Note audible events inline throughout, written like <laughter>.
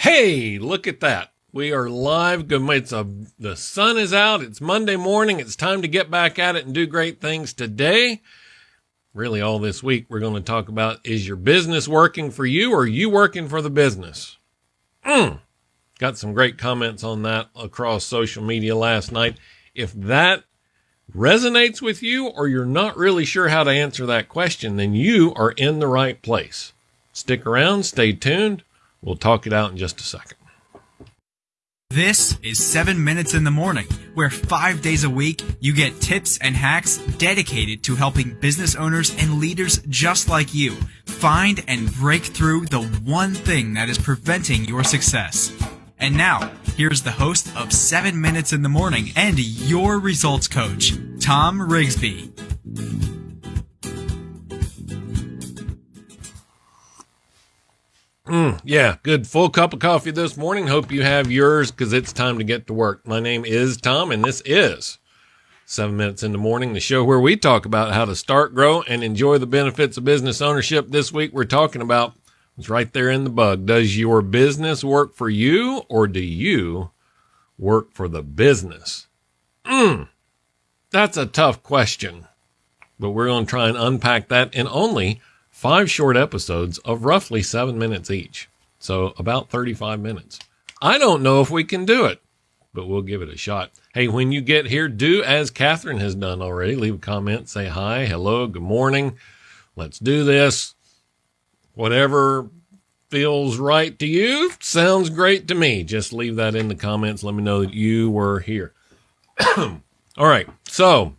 Hey, look at that. We are live. Good. A, the sun is out. It's Monday morning. It's time to get back at it and do great things today. Really, all this week, we're going to talk about is your business working for you or you working for the business? Mm. Got some great comments on that across social media last night. If that resonates with you or you're not really sure how to answer that question, then you are in the right place. Stick around, stay tuned. We'll talk it out in just a second. This is 7 Minutes in the Morning, where five days a week you get tips and hacks dedicated to helping business owners and leaders just like you find and break through the one thing that is preventing your success. And now, here's the host of 7 Minutes in the Morning and your results coach, Tom Rigsby. Mm, yeah, good full cup of coffee this morning. Hope you have yours because it's time to get to work. My name is Tom, and this is Seven Minutes in the Morning, the show where we talk about how to start, grow, and enjoy the benefits of business ownership. This week, we're talking about it's right there in the bug. Does your business work for you, or do you work for the business? Mm, that's a tough question, but we're going to try and unpack that in only five short episodes of roughly seven minutes each. So about 35 minutes. I don't know if we can do it, but we'll give it a shot. Hey, when you get here, do as Catherine has done already. Leave a comment, say hi, hello, good morning. Let's do this. Whatever feels right to you sounds great to me. Just leave that in the comments. Let me know that you were here. <clears throat> All right. So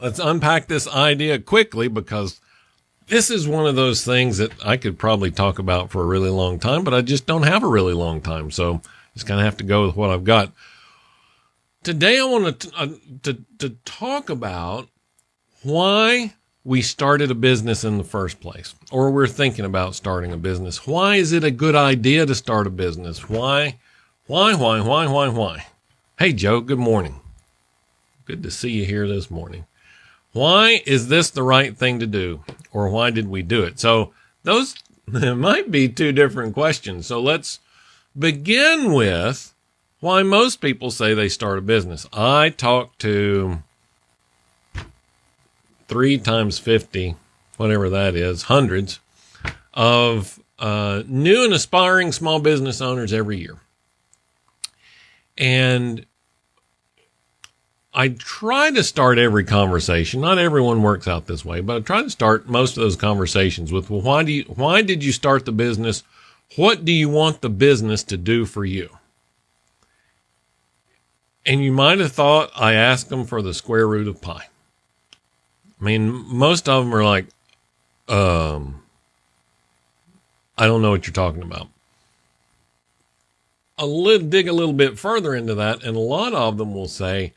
let's unpack this idea quickly because this is one of those things that I could probably talk about for a really long time, but I just don't have a really long time. So just kind of have to go with what I've got. Today, I want to, uh, to, to talk about why we started a business in the first place, or we're thinking about starting a business. Why is it a good idea to start a business? Why, why, why, why, why, why? Hey, Joe, good morning. Good to see you here this morning. Why is this the right thing to do? Or why did we do it? So those <laughs> might be two different questions. So let's begin with why most people say they start a business. I talk to three times 50, whatever that is, hundreds of uh, new and aspiring small business owners every year. And I try to start every conversation. Not everyone works out this way, but I try to start most of those conversations with, well, why do you, why did you start the business? What do you want the business to do for you? And you might have thought I asked them for the square root of pi. I mean, most of them are like, um, I don't know what you're talking about. A little, dig a little bit further into that, and a lot of them will say,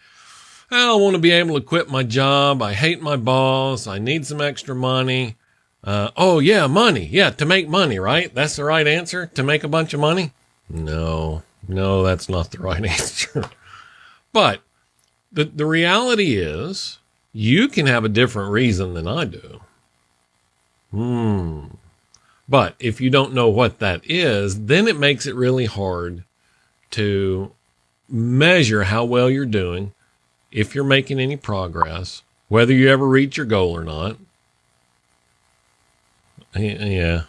I want to be able to quit my job. I hate my boss. I need some extra money. Uh, oh, yeah, money. Yeah, to make money, right? That's the right answer? To make a bunch of money? No, no, that's not the right <laughs> answer. but the, the reality is you can have a different reason than I do. Hmm. But if you don't know what that is, then it makes it really hard to measure how well you're doing, if you're making any progress, whether you ever reach your goal or not. Yeah.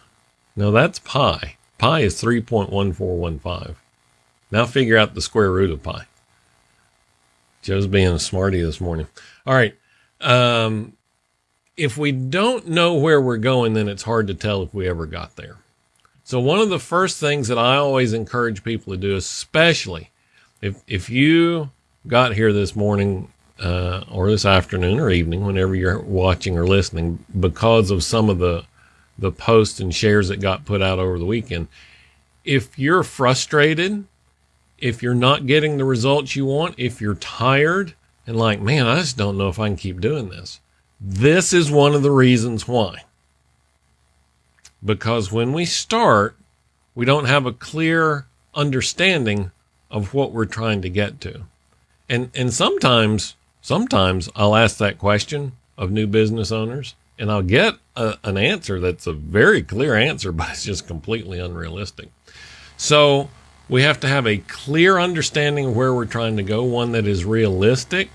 No, that's pi. Pi is 3.1415. Now figure out the square root of pi. Joe's being a smarty this morning. All right. Um, if we don't know where we're going, then it's hard to tell if we ever got there. So one of the first things that I always encourage people to do, especially if, if you got here this morning, uh, or this afternoon or evening, whenever you're watching or listening, because of some of the, the posts and shares that got put out over the weekend. If you're frustrated, if you're not getting the results you want, if you're tired, and like, man, I just don't know if I can keep doing this. This is one of the reasons why. Because when we start, we don't have a clear understanding of what we're trying to get to. And and sometimes sometimes I'll ask that question of new business owners and I'll get a, an answer that's a very clear answer, <laughs> but it's just completely unrealistic. So we have to have a clear understanding of where we're trying to go, one that is realistic.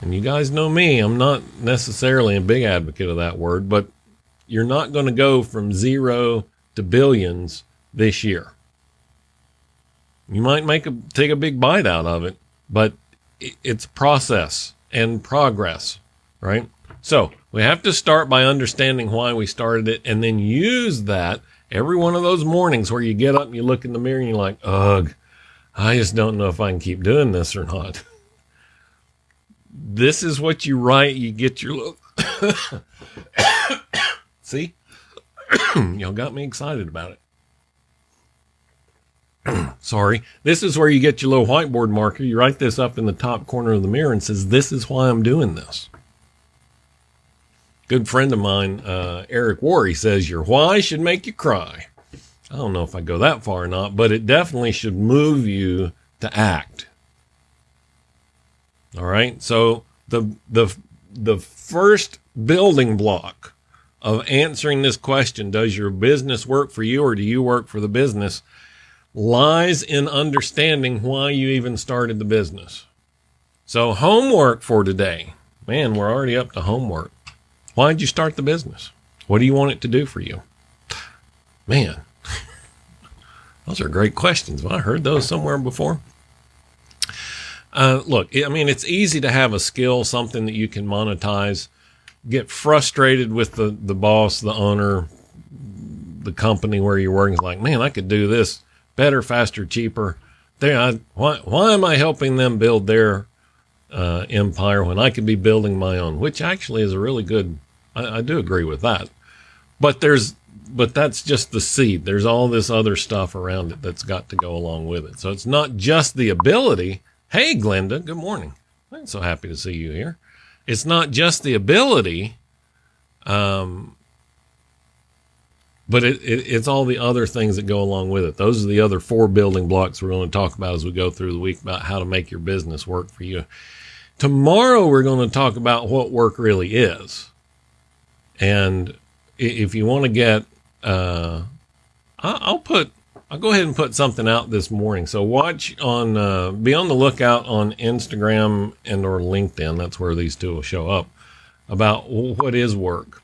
And you guys know me, I'm not necessarily a big advocate of that word, but you're not going to go from zero to billions this year. You might make a take a big bite out of it, but it's process and progress, right? So we have to start by understanding why we started it and then use that every one of those mornings where you get up and you look in the mirror and you're like, ugh, I just don't know if I can keep doing this or not. <laughs> this is what you write. You get your look. <coughs> <coughs> See? <coughs> Y'all got me excited about it. <clears throat> Sorry. This is where you get your little whiteboard marker. You write this up in the top corner of the mirror and says, This is why I'm doing this. Good friend of mine, uh, Eric Worre, says, Your why should make you cry. I don't know if I go that far or not, but it definitely should move you to act. All right. So the the the first building block of answering this question, does your business work for you or do you work for the business? Lies in understanding why you even started the business. So, homework for today. Man, we're already up to homework. Why did you start the business? What do you want it to do for you? Man, those are great questions. I heard those somewhere before. Uh, look, I mean, it's easy to have a skill, something that you can monetize, get frustrated with the, the boss, the owner, the company where you're working. It's like, man, I could do this better, faster, cheaper. They, why, why am I helping them build their uh, empire when I could be building my own? Which actually is a really good. I, I do agree with that. But there's, but that's just the seed. There's all this other stuff around it that's got to go along with it. So it's not just the ability. Hey, Glenda, good morning. I'm so happy to see you here. It's not just the ability um, but it, it, it's all the other things that go along with it. Those are the other four building blocks we're going to talk about as we go through the week about how to make your business work for you. Tomorrow, we're going to talk about what work really is. And if you want to get, uh, I'll put, I'll go ahead and put something out this morning. So watch on, uh, be on the lookout on Instagram and or LinkedIn. That's where these two will show up about what is work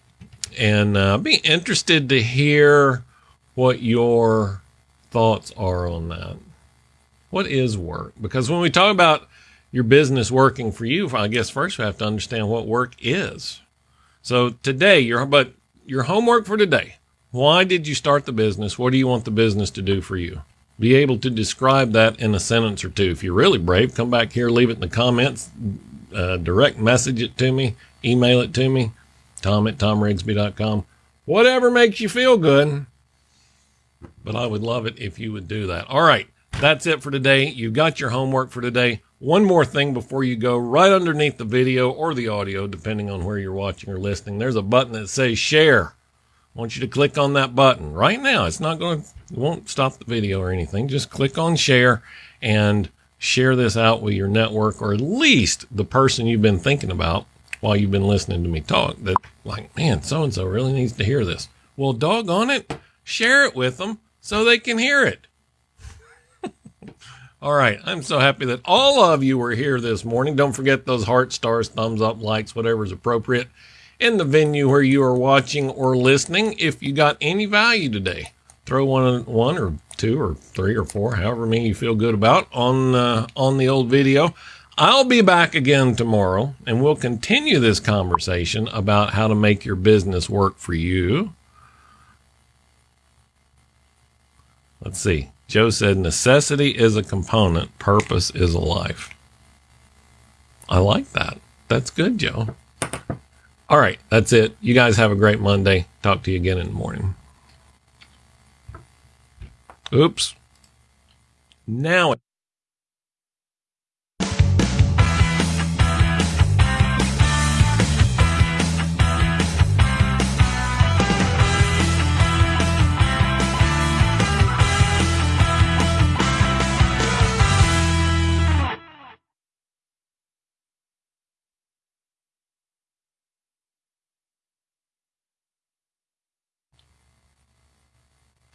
and uh, be interested to hear what your thoughts are on that. What is work? Because when we talk about your business working for you, I guess first we have to understand what work is. So today, your but your homework for today. Why did you start the business? What do you want the business to do for you? Be able to describe that in a sentence or two. If you're really brave, come back here, leave it in the comments, uh, direct message it to me, email it to me tom at tomrigsby.com. Whatever makes you feel good. But I would love it if you would do that. All right. That's it for today. You've got your homework for today. One more thing before you go, right underneath the video or the audio, depending on where you're watching or listening, there's a button that says share. I want you to click on that button right now. It's not going to, it won't stop the video or anything. Just click on share and share this out with your network or at least the person you've been thinking about while you've been listening to me talk that like, man, so and so really needs to hear this. Well, doggone it, share it with them so they can hear it. <laughs> all right, I'm so happy that all of you were here this morning. Don't forget those heart stars, thumbs up, likes, whatever is appropriate in the venue where you are watching or listening. If you got any value today, throw one, one or two or three or four, however many you feel good about on uh, on the old video. I'll be back again tomorrow and we'll continue this conversation about how to make your business work for you. Let's see. Joe said necessity is a component, purpose is a life. I like that. That's good, Joe. All right, that's it. You guys have a great Monday. Talk to you again in the morning. Oops. Now.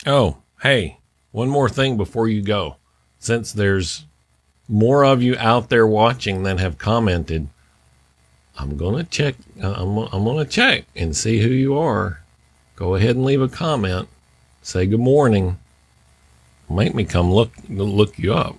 Oh, hey, one more thing before you go. Since there's more of you out there watching than have commented, I'm going to check. uh, I'm, I'm going to check and see who you are. Go ahead and leave a comment. Say good morning. Make me come look look you up.